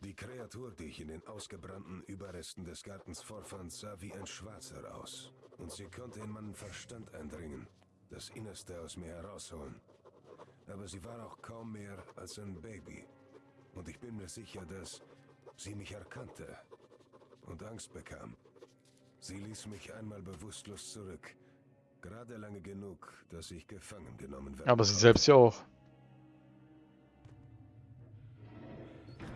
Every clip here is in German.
Die Kreatur, die ich in den ausgebrannten Überresten des Gartens vorfand, sah wie ein Schwarzer aus. Und sie konnte in meinen Verstand eindringen, das Innerste aus mir herausholen. Aber sie war auch kaum mehr als ein Baby. Und ich bin mir sicher, dass sie mich erkannte und Angst bekam. Sie ließ mich einmal bewusstlos zurück. Gerade lange genug, dass ich gefangen genommen werde. Aber sie selbst ja auch.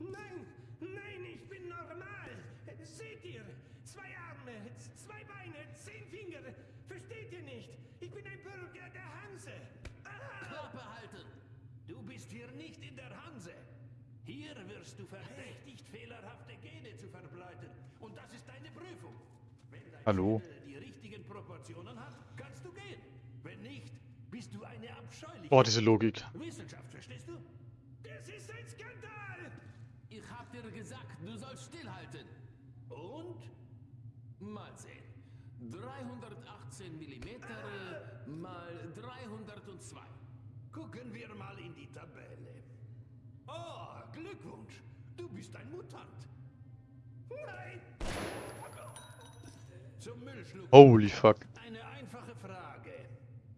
Nein, nein, ich bin normal. Seht ihr? Zwei Arme, zwei Beine, zehn Finger. Versteht ihr nicht? Ich bin ein Bürger der Hanse. Ah! Klappe halten! Du bist hier nicht in der Hanse. Hier wirst du verdächtigt, fehlerhafte Gene zu verbreiten. Und das ist deine Prüfung. Wenn dein Hallo. die richtigen Proportionen hat, kannst du gehen. Wenn nicht, bist du eine abscheuliche... Boah, diese Logik. Wissenschaft, verstehst du? dir gesagt, du sollst stillhalten. Und? Mal sehen. 318 mm äh, mal 302. Gucken wir mal in die Tabelle. Oh, Glückwunsch. Du bist ein Mutant. Nein! Zum Müllschluck. Holy fuck. Eine einfache Frage.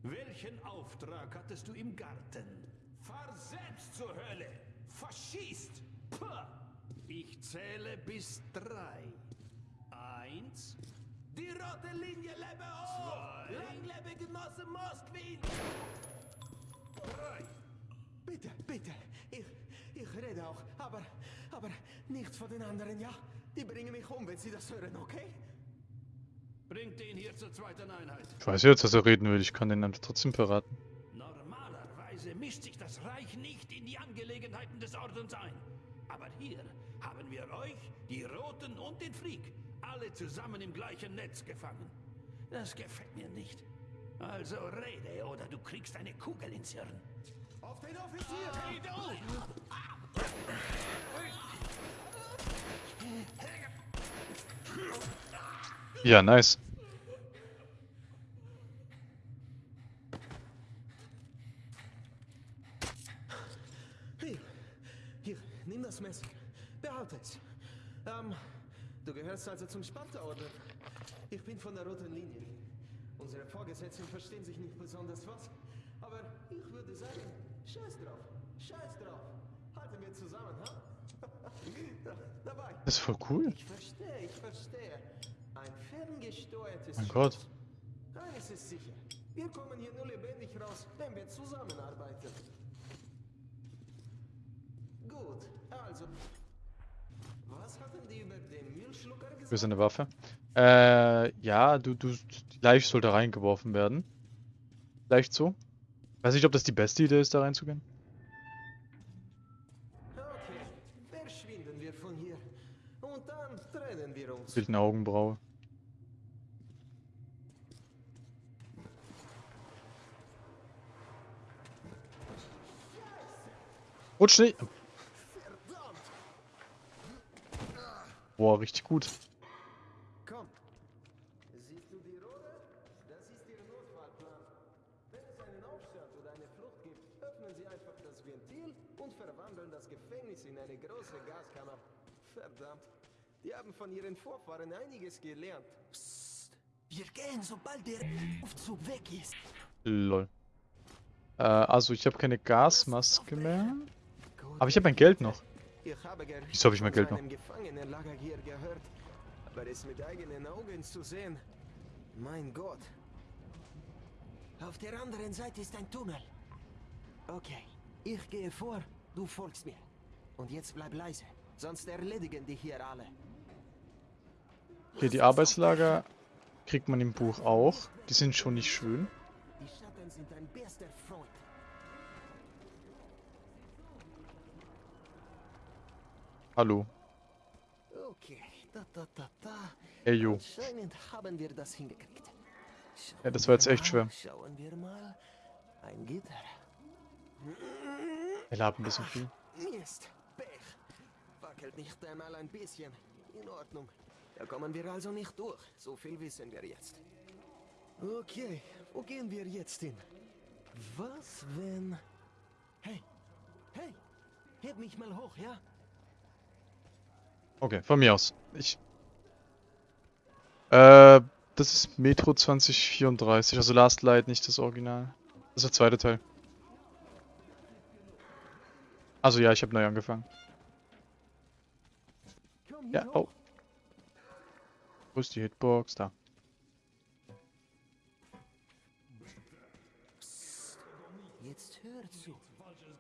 Welchen Auftrag hattest du im Garten? Zähle bis drei. Eins. Die rote Linie lebe hoch! Zwei. Lang lebe Genosse Moskvin! Drei. Bitte, bitte. Ich, ich rede auch, aber, aber nichts von den anderen, ja? Die bringen mich um, wenn sie das hören, okay? Bringt den hier zur zweiten Einheit. Ich weiß jetzt, dass er reden will. Ich kann den dann trotzdem verraten. Normalerweise mischt sich das Reich nicht in die Angelegenheiten des Ordens ein. Aber hier haben wir euch, die Roten und den Freak, alle zusammen im gleichen Netz gefangen. Das gefällt mir nicht. Also rede, oder du kriegst eine Kugel ins Hirn. Auf den Offizier! Ah, rede Ja, nice. Madame, du gehörst also zum Sparta-Orden. Ich bin von der roten Linie. Unsere Vorgesetzten verstehen sich nicht besonders was. Aber ich würde sagen, scheiß drauf, scheiß drauf. Halten wir zusammen, ha? Dabei. Das ist voll cool. Ich verstehe, ich verstehe. Ein ferngesteuertes Mein Gott. Eines ist sicher. Wir kommen hier nur lebendig raus, wenn wir zusammenarbeiten. Gut, also was hatten die über den Milchschlucker? Für seine Waffe. Äh, ja, du, du, die Leiche sollte reingeworfen werden. Vielleicht so. Weiß nicht, ob das die beste Idee ist, da reinzugehen. Okay, verschwinden wir von hier. Und dann trennen wir uns. Bild eine Augenbraue. Rutsch nicht! Boah, richtig gut. Komm. Siehst du die Rohre? Das ist ihr Notfallplan. Wenn es einen Aufstand oder eine Flucht gibt, öffnen sie einfach das Ventil und verwandeln das Gefängnis in eine große Gaskammer. Verdammt. Die haben von ihren Vorfahren einiges gelernt. Psst. Wir gehen, sobald der Aufzug weg ist. Lol. Äh, also ich habe keine Gasmaske mehr. Aber ich habe mein Geld noch. Wieso habe ich mein Geld noch? aber das mit eigenen Augen zu sehen, mein Gott. Auf der anderen Seite ist ein Tunnel. Okay, ich gehe vor, du folgst mir. Und jetzt bleib leise, sonst erledigen die hier alle. Hier die Arbeitslager kriegt man im Buch auch. Die sind schon nicht schön. Die Schatten sind dein bester Freund. Hallo. Okay, da, da, da, da. Ey, jo. Anscheinend haben wir das hingekriegt. Schauen Ja, das war jetzt wir echt schwer. Schauen wir mal. Ein Gitter. Er labt ein bisschen viel. Mist, Pech. Wackelt nicht einmal ein bisschen. In Ordnung. Da kommen wir also nicht durch. So viel wissen wir jetzt. Okay, wo gehen wir jetzt hin? Was, wenn... Hey, hey, heb mich mal hoch, ja? Okay, von mir aus. Ich. Äh, das ist Metro 2034, also Last Light, nicht das Original. Das ist der zweite Teil. Also ja, ich habe neu angefangen. Ja, oh. Wo ist die Hitbox? Da. Jetzt hör zu.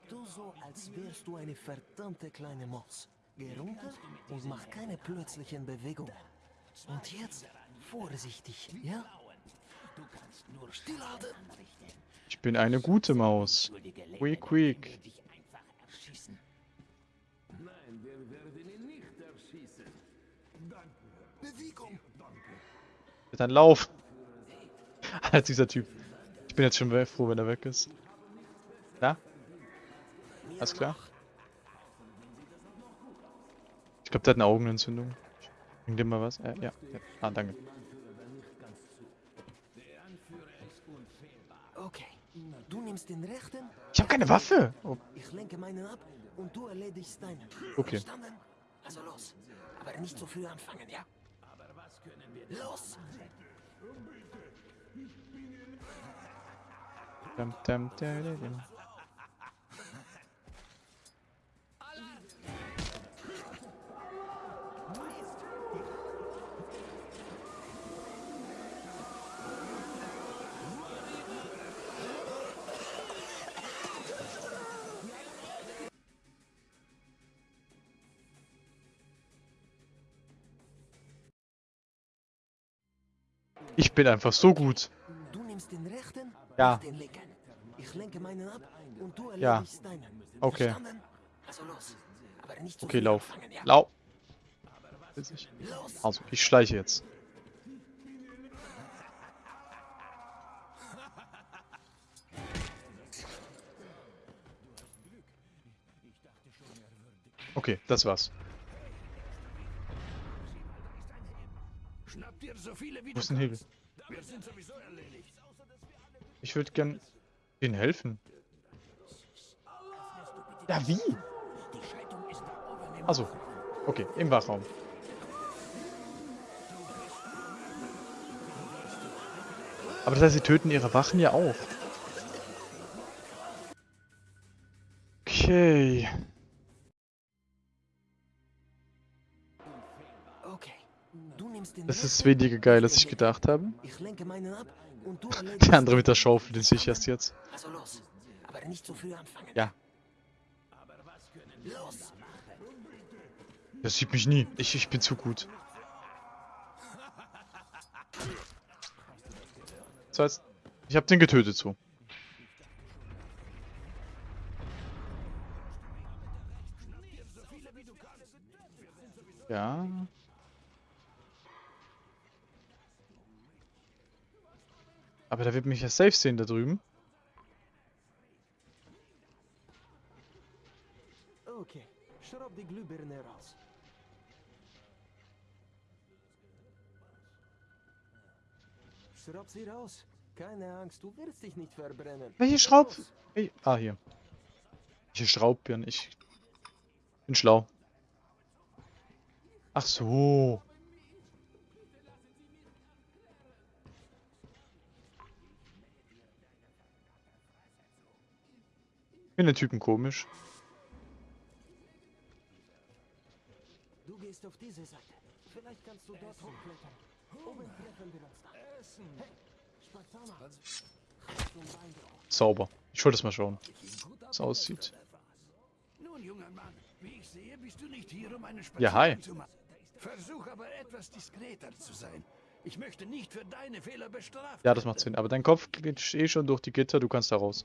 Du so, als wärst du eine verdammte kleine Maus. Geh runter und mach keine plötzlichen Bewegungen. Und jetzt vorsichtig, ja? Stillhalten! Ich bin eine gute Maus. Quick, quick. Nein, wir werden ihn nicht erschießen. Bewegung! Dann lauf. Als dieser Typ. Ich bin jetzt schon froh, wenn er weg ist. Ja? Alles klar? Glaube, der hat eine Augenentzündung. Bring dir mal was? Äh, ja. ja. Ah, danke. Okay, du nimmst den rechten, Ich habe keine Waffe. Oh, ich lenke meinen ab und du erledigst deinen. Okay. Verstanden? Also los. Aber nicht so früh anfangen, ja? Los! dam, dam, da, da, dam. Ich bin einfach so gut. Du nimmst den rechten, Ja. ich den linken. Ich lenke meinen ab und du Ja. deinen. Okay. Also los. Aber nicht so Okay, lauf. anfangen, ja? Lauf. Also, ich schleiche jetzt. Okay, das war's. Wo du ist ein Hebel? kannst. Wir sind sowieso erledigt. Ich würde gern denen helfen. Ja, wie? Also, okay, im Wachraum. Aber das heißt, sie töten ihre Wachen ja auch. Okay. Okay. Du Das ist weniger geil, als ich gedacht habe. Der andere mit der. Schaufel, den sehe ich erst jetzt. Also los. Aber nicht so früh anfangen. Ja. Los! Das sieht mich nie. Ich, ich bin zu gut. So, jetzt, ich habe den getötet so. Ja. Aber der wird mich ja safe sehen da drüben. Okay. Schraub die Glühbirne raus. Schraub sie raus. Keine Angst, du wirst dich nicht verbrennen. Welche. Schraub? Hey, ah, hier. Welche Schraubbirnen? Ich bin schlau. Ach so. Ich finde den Typen komisch. Du gehst auf diese Seite. Vielleicht kannst du dort hochklettern. Oben treffen wir uns dann. Hey, du ein Beinbruch? Sauber. Ich wollte es mal schauen, wie es aussieht. Nun, junger Mann, wie ich sehe, bist du nicht hier, um einen Ja, hi. Spaziergang zu machen. Versuch aber etwas diskreter zu sein. Ich möchte nicht für deine Fehler bestraft Ja, das macht. Sinn. Aber dein Kopf geht eh schon durch die Gitter, du kannst da raus.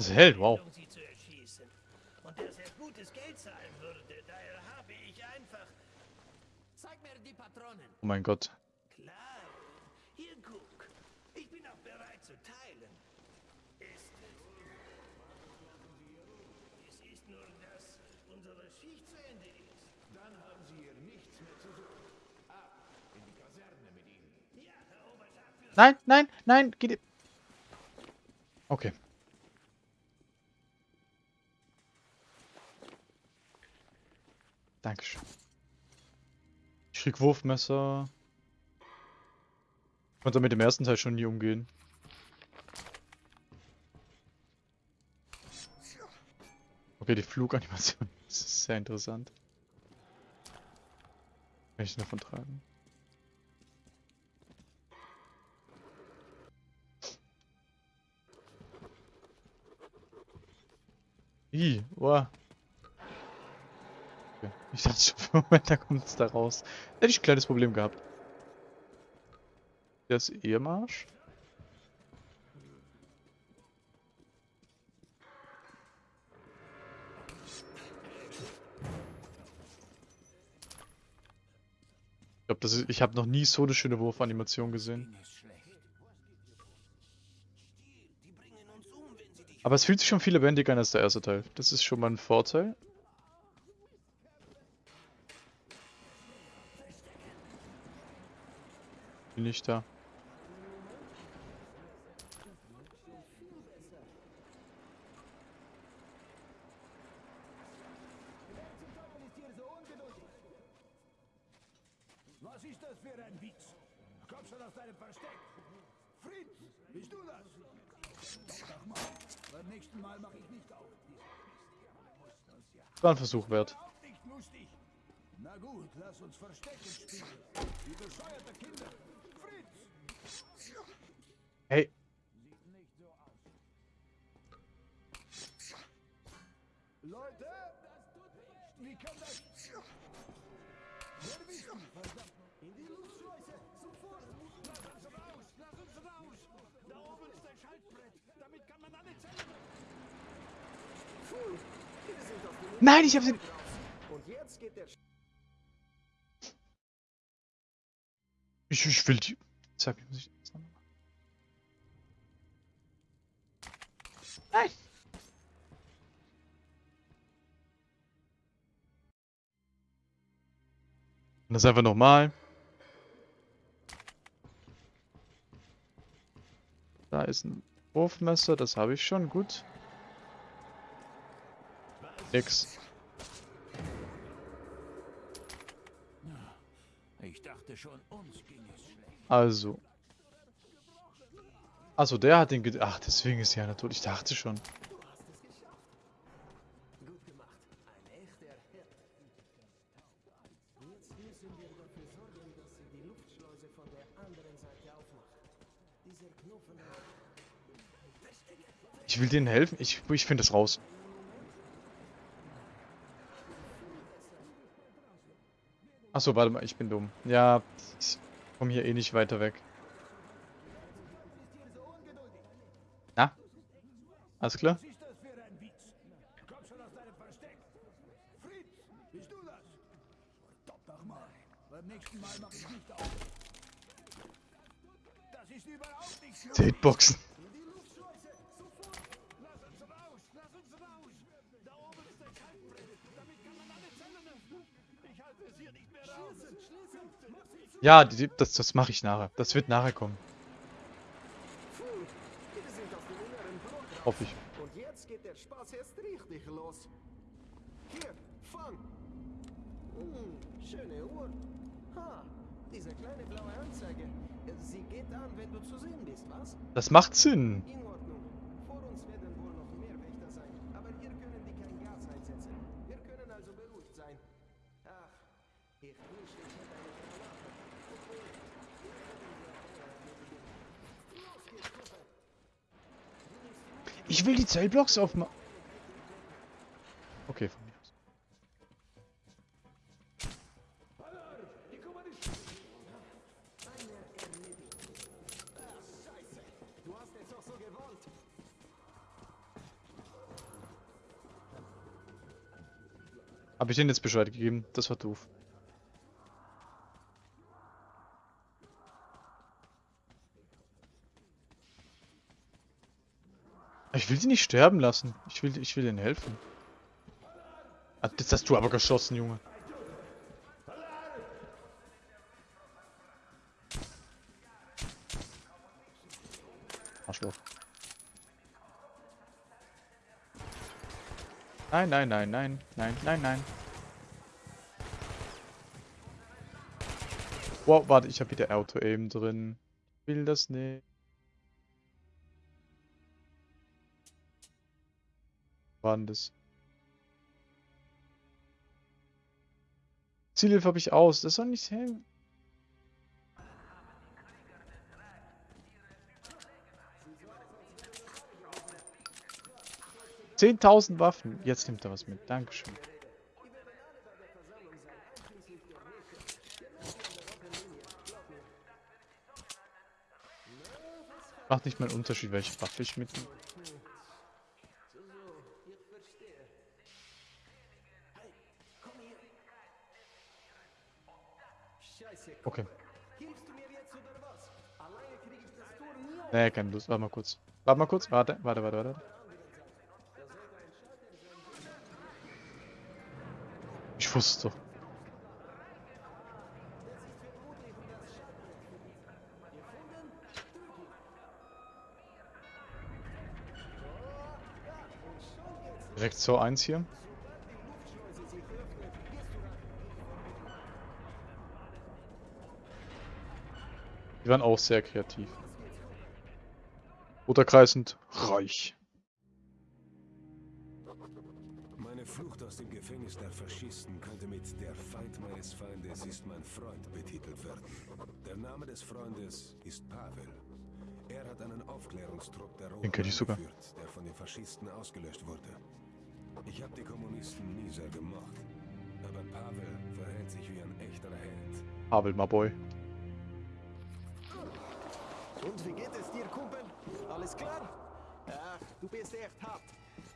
Das wow. Sie zu erschießen. Und dass er gutes Geld zahlen würde. Daher habe ich einfach... Zeig mir die Patronen. Oh mein Gott. Klar. Hier, guck. Ich bin auch bereit zu teilen. Ist es... Es ist nur, dass unsere Schicht zu Ende ist. Dann haben Sie hier nichts mehr zu suchen. Ab in die Kaserne mit Ihnen. Ja, Herr Oberstab, für Nein, nein, nein, geht. Okay. Dankeschön. Ich krieg Wurfmesser. Konnte mit dem ersten Teil schon nie umgehen. Okay, die Fluganimation. Das ist sehr interessant. Kann ich davon tragen? Ih, wow. Ich dachte schon für einen Moment, da kommt es da raus. Hätte ich ein kleines Problem gehabt. Der ist eh im Arsch. Ich glaube, das ich habe noch nie so eine schöne Wurfanimation gesehen. Aber es fühlt sich schon viel lebendiger an als der erste Teil. Das ist schon mal ein Vorteil. Bin ich da? Was ist das für ein Witz? Komm schon aus deinem Versteck. Fritz, bist du das? Doch, mal. Beim nächsten Mal mache ich nicht auf. War ein Versuch wert. Na gut, lass uns Verstecken spielen. Wie bescheuerte Kinder. Hey, Nicht so aus. Leute! Wie kann das... Wer? Verdammt. In die Luftschleuse! Sofort! Lass uns raus! Lass uns raus! Da oben ist ein Schaltbrett. Damit kann man alle Zellen... Dem Nein, ich hab sie. Und jetzt geht der Ich, ich will die. Wie muss ich Nein! Und das einfach nochmal. Da ist ein Wurfmesser, das habe ich schon, gut. Nix. Ich dachte schon, uns ging es schlecht. Also. Also der hat den Ach, deswegen ist ja natürlich. Ich dachte schon. Es. Ich will denen helfen. Ich, ich finde das raus. Achso, warte mal, ich bin dumm. Ja, ich komme hier eh nicht weiter weg. Na? Alles klar? Was ist das für ein Witz? Komm schon aus deinem Versteck. Fritz, bist du das? Verdammt doch mal. Beim nächsten Mal mache ich nicht auf. Das ist überhaupt nicht schlimm. Hitboxen. Ja, die, die- das, das mache ich nachher. Das wird nachher kommen. Puh, wir sind auf dem inneren Block raus. Hoffe ich. Und jetzt geht der Spaß erst richtig los. Hier, fang! Hm, schöne Uhr. Ha, diese kleine blaue Anzeige. Sie geht an, wenn du zu sehen bist, was? Das macht Sinn. In Ich will die Zellblocks aufmachen. Okay, von mir aus. Habe ich denen jetzt Bescheid gegeben? Das war doof. Ich will die nicht sterben lassen. Ich will, ich will denen helfen. Ah, das hast du aber geschossen, Junge. Arschloch. Nein, nein, nein, nein, nein, nein, nein. Wow, warte, ich habe wieder Auto eben drin. Ich will das nicht. War denn das? Zielhilfe habe ich aus. Das soll nicht helfen. Zehntausend Waffen. Jetzt nimmt er was mit. Dankeschön. Macht nicht mal einen Unterschied, welche Waffe ich mitnehme. Auf. Nee, keine Lust. Warte mal kurz. Warte mal kurz. Warte, warte, warte, warte. Ich wusste doch. Direkt so eins hier. Die waren auch sehr kreativ. Roter kreisend, reich. Meine Flucht aus dem Gefängnis der Faschisten könnte mit Der Feind meines Feindes ist mein Freund betitelt werden. Der Name des Freundes ist Pavel. Er hat einen Aufklärungstrupp der sogar. geführt, der von den Faschisten ausgelöscht wurde. Ich habe die Kommunisten nie sehr gemocht. Aber Pavel verhält sich wie ein echter Held. Pavel, my boy. Und wie geht es dir, Kumpel? Alles klar? Ach, du bist echt hart.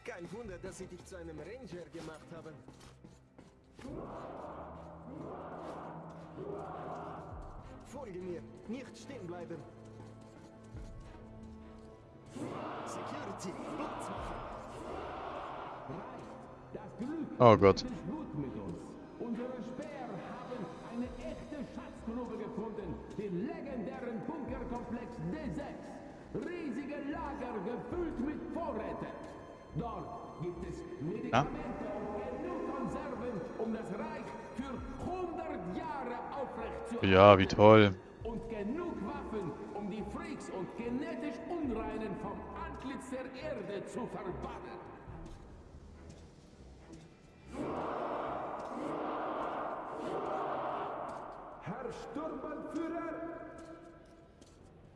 Kein Wunder, dass sie dich zu einem Ranger gemacht haben. Folge mir, nicht stehen bleiben. Security, Platz machen. Oh Gott. 6. Riesige Lager gefüllt mit Vorräten. Dort gibt es Medikamente und genug Konserven, um das Reich für 100 Jahre aufrechtzuerhalten. Ja, wie toll. Und genug Waffen, um die Freaks und genetisch Unreinen vom Antlitz der Erde zu verbannen.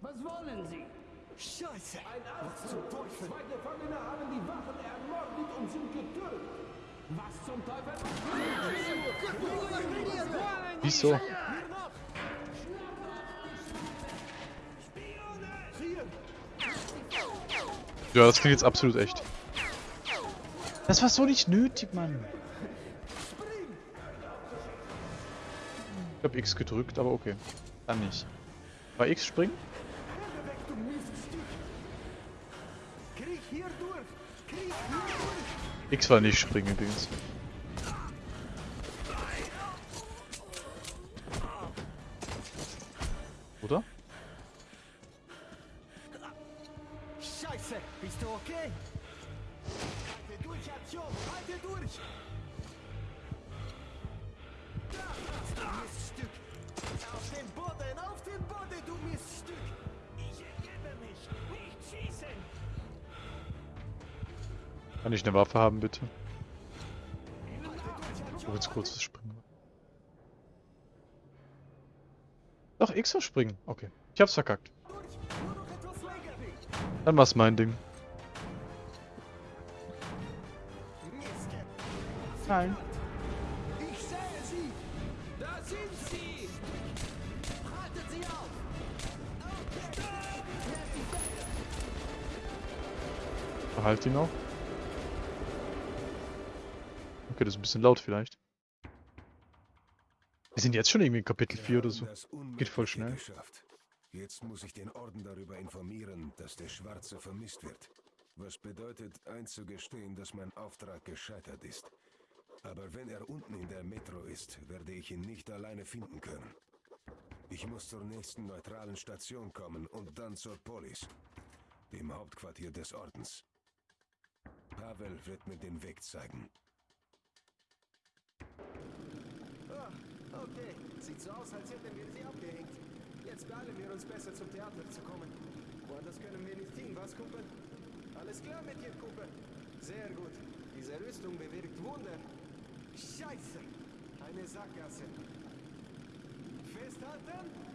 Was wollen Sie? Scheiße! Ein Was Arzt zum Teufel? Zwei Gefangene haben die Wachen ermordet und sind getürkt. Was zum Teufel? Wieso? Ja, das klingt jetzt absolut echt. Das war so nicht nötig, Mann. Ich hab X gedrückt, aber okay. Dann nicht. War X springen? X war nicht springen übrigens. Oder? Scheiße! Bist du okay? Halte durch, Aktion! Halte durch! Kann ich eine Waffe haben, bitte? Ich jetzt kurz das Springen. Ach, X springen. Okay. Ich hab's verkackt. Dann war's mein Ding. Nein. Ich ihn auch. Okay, das ist ein bisschen laut vielleicht. Wir sind jetzt schon irgendwie in Kapitel 4 oder so. Geht voll schnell. Geschafft. Jetzt muss ich den Orden darüber informieren, dass der Schwarze vermisst wird. Was bedeutet, einzugestehen, dass mein Auftrag gescheitert ist. Aber wenn er unten in der Metro ist, werde ich ihn nicht alleine finden können. Ich muss zur nächsten neutralen Station kommen und dann zur Polis, dem Hauptquartier des Ordens. Pavel wird mir den Weg zeigen. Okay. Sieht so aus, als hätten wir sie abgehängt. Jetzt beeilen wir uns besser zum Theater zu kommen. Woanders können wir nicht hin, was, Kumpel? Alles klar mit dir, Kumpel? Sehr gut. Diese Rüstung bewirkt Wunder. Scheiße! Eine Sackgasse. Festhalten!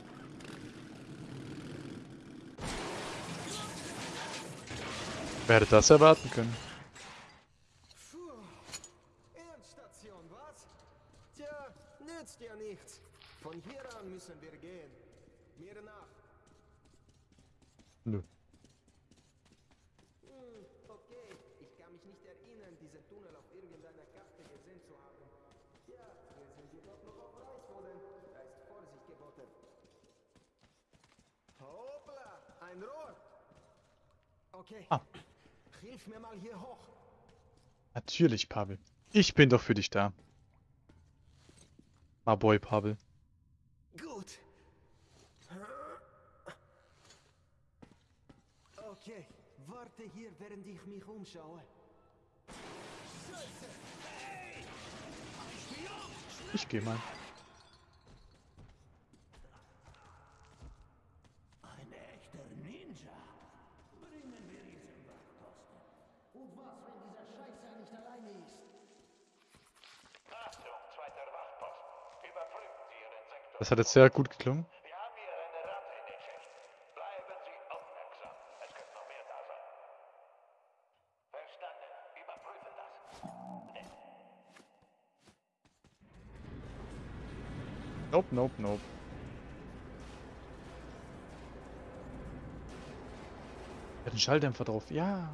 Wer hätte das erwarten können? Puh. Endstation, was? Tja, nützt ja nichts. Von hier an müssen wir gehen. Mir nach. Nö. Hm, okay. Ich kann mich nicht erinnern, diesen Tunnel auf irgendeiner Karte gesehen zu haben. Tja, wir sind jedoch noch auf Reisboden. Da ist Vorsicht geboten. Hoppla, ein Rohr. Okay. Ah. Hilf mir mal hier hoch. Natürlich, Pavel. Ich bin doch für dich da. My boy, Pavel. Gut. Okay, warte hier, während ich mich umschaue. Ich gehe mal. Ein echter Ninja. Bringen wir ihn zum Wachposten. Und was, wenn dieser Scheißer nicht alleine ist? Achtung, zweiter Wachposten. Überprüfen Sie Ihren Sektor. Das hat jetzt sehr gut geklungen. Wir haben hier eine Ratte in den Schächten. Bleiben Sie aufmerksam. Es könnte noch mehr da sein. Verstanden. Überprüfe das. Nope, nope, nope. Hat einen Schalldämpfer drauf. Ja.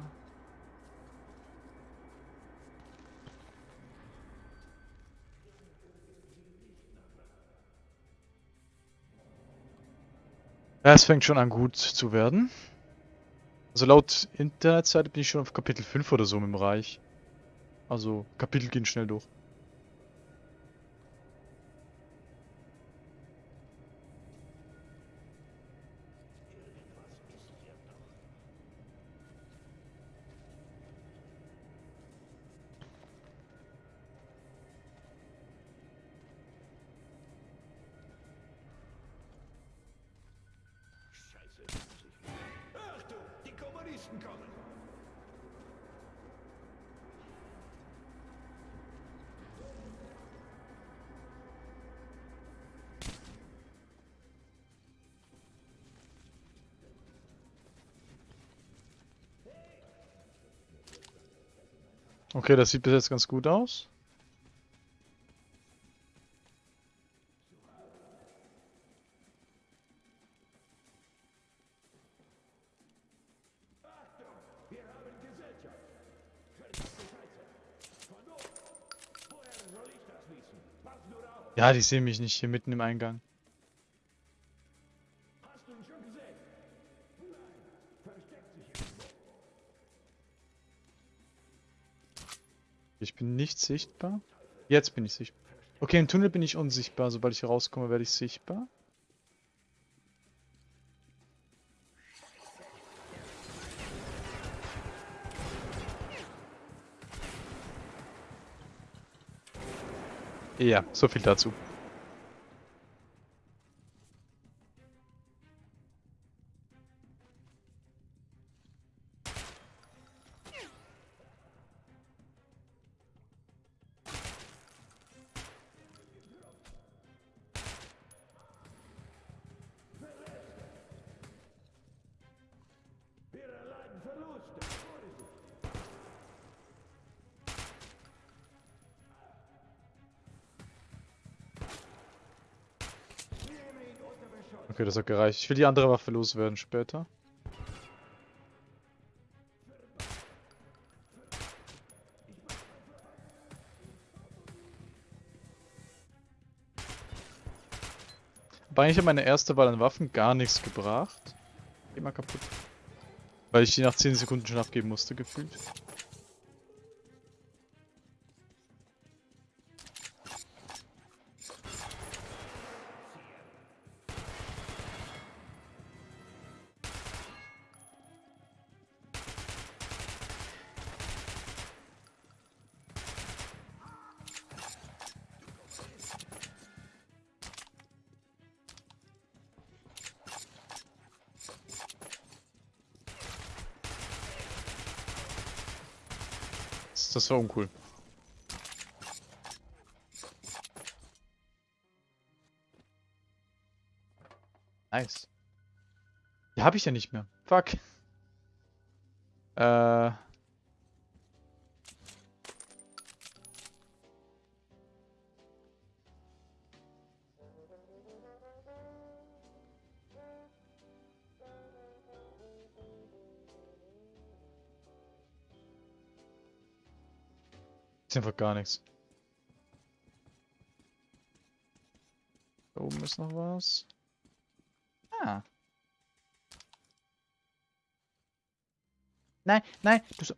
Es fängt schon an gut zu werden. Also laut Internetseite bin ich schon auf Kapitel 5 oder so im Reich. Also Kapitel gehen schnell durch. Okay, das sieht bis jetzt ganz gut aus. Ja, die sehen mich nicht hier mitten im Eingang. Nicht sichtbar. Jetzt bin ich sichtbar. Okay, im Tunnel bin ich unsichtbar. Sobald ich rauskomme, werde ich sichtbar. Ja, so viel dazu. Okay, das hat gereicht. Ich will die andere Waffe loswerden später. Aber eigentlich hat meine erste Wahl an Waffen gar nichts gebracht. Mal kaputt. Weil ich die nach 10 Sekunden schon abgeben musste, gefühlt. Das, das war uncool. Nice. Die habe ich ja nicht mehr. Fuck. Äh. Ist einfach gar nichts. Da oben ist noch was. Ah. Nein, nein, du so.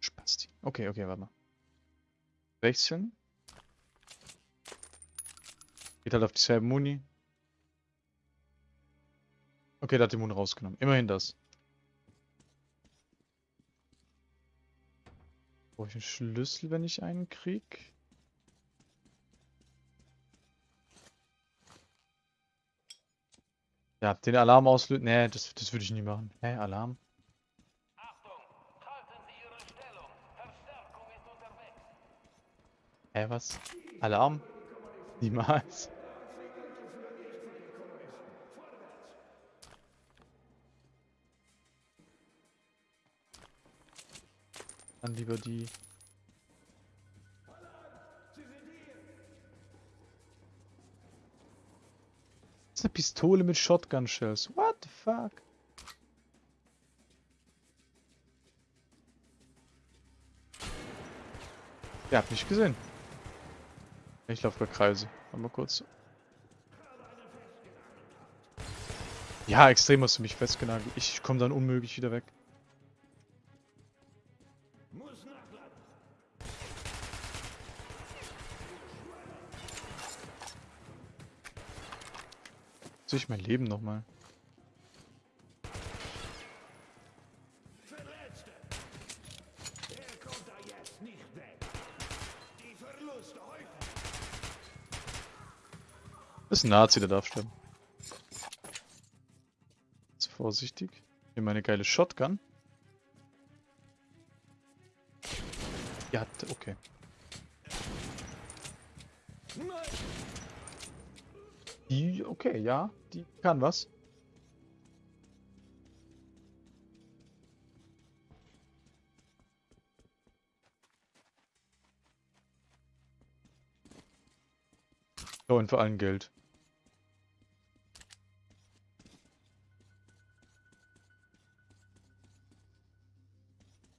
Spasti. Okay, okay, warte mal. Wechseln. Geht halt auf dieselbe Muni. Okay, da hat die Muni rausgenommen. Immerhin das. Brauche ich einen Schlüssel, wenn ich einen krieg? Ja, den Alarm auslösen. Nee, das, das würde ich nie machen. Hä, Alarm? Hä, was? Alarm? Niemals. Dann lieber die. Das ist eine Pistole mit Shotgun Shells. What the fuck? Ihr habt nicht gesehen. Ich laufe bei Kreise. Mal kurz. Ja, extrem hast du mich festgenagelt. Ich komme dann unmöglich wieder weg. Die Verluste häufen. Das ist ein Nazi, der darf sterben. Jetzt vorsichtig. Hier meine geile Shotgun. Ja, okay. Die, okay, ja, die kann was. Oh, und vor allem Geld.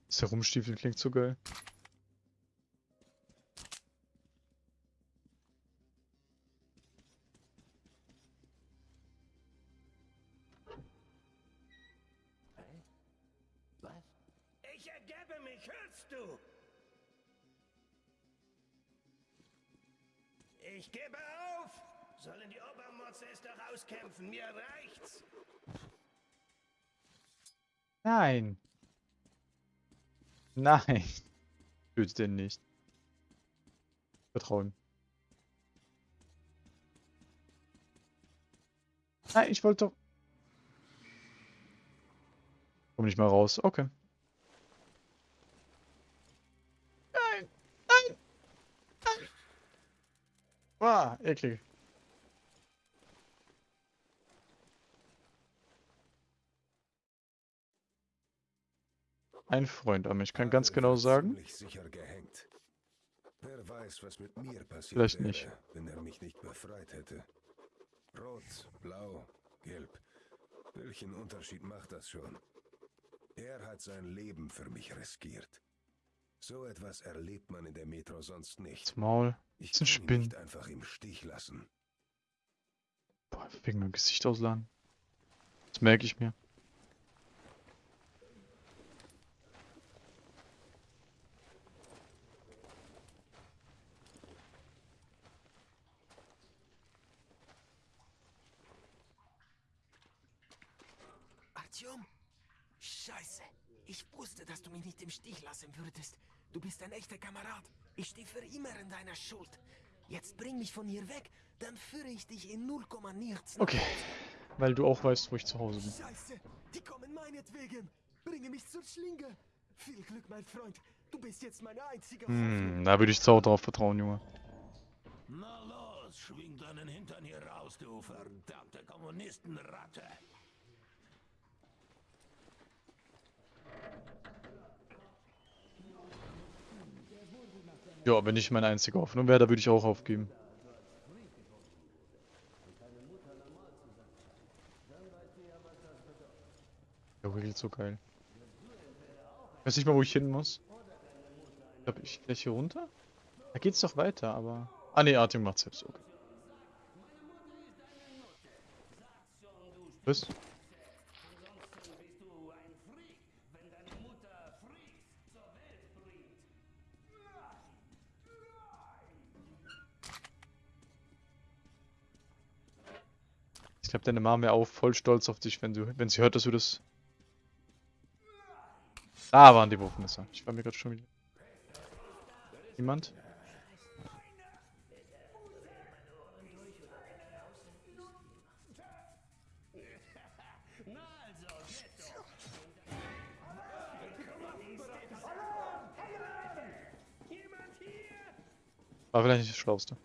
Das Herumstiefeln klingt so geil. Nein. Tötet den nicht. Vertrauen. Nein, ich wollte doch... Komm nicht mal raus. Okay. Nein. Nein. Nein. Ah, eklig. Ein Freund, aber ich kann ganz genau sagen, weiß, was mit mir passiert Vielleicht wäre, nicht. wenn er mich nicht befreit hätte. Rot, blau, Gelb. Welchen Unterschied macht das schon? Er hat sein Leben für mich riskiert. So etwas erlebt man in der Metro sonst nicht. Das Maul. Ich kann ihn Spinnen. nicht einfach im Stich lassen. Boah, wegen meinem Gesicht ausladen. Das merke ich mir. Artyom? Scheiße. Ich wusste, dass du mich nicht im Stich lassen würdest. Du bist ein echter Kamerad. Ich stehe für immer in deiner Schuld. Jetzt bring mich von hier weg, dann führe ich dich in 0, nichts. Okay. Weil du auch weißt, wo ich zu Hause bin. Scheiße, die kommen meinetwegen. Bringe mich zur Schlinge. Viel Glück, mein Freund. Du bist jetzt meine einzige. Hm, da würde ich sau drauf vertrauen, Junge. Na los, schwing deinen Hintern hier raus, du verdammte Kommunistenratte. Ja, wenn ich meine einzige Hoffnung wäre, da würde ich auch aufgeben. Ja, wirklich so geil. Ich weiß nicht mal, wo ich hin muss. Ich glaube, ich gleich hier runter? Da geht's doch weiter, aber... Ah ne, Artyom macht selbst, okay. Was? Ich glaube, deine Mama auch voll stolz auf dich, wenn du, wenn sie hört, dass du das. Da waren die Wurfmesser. Ich war mir gerade schon wieder. Niemand? War vielleicht nicht das Schlauste.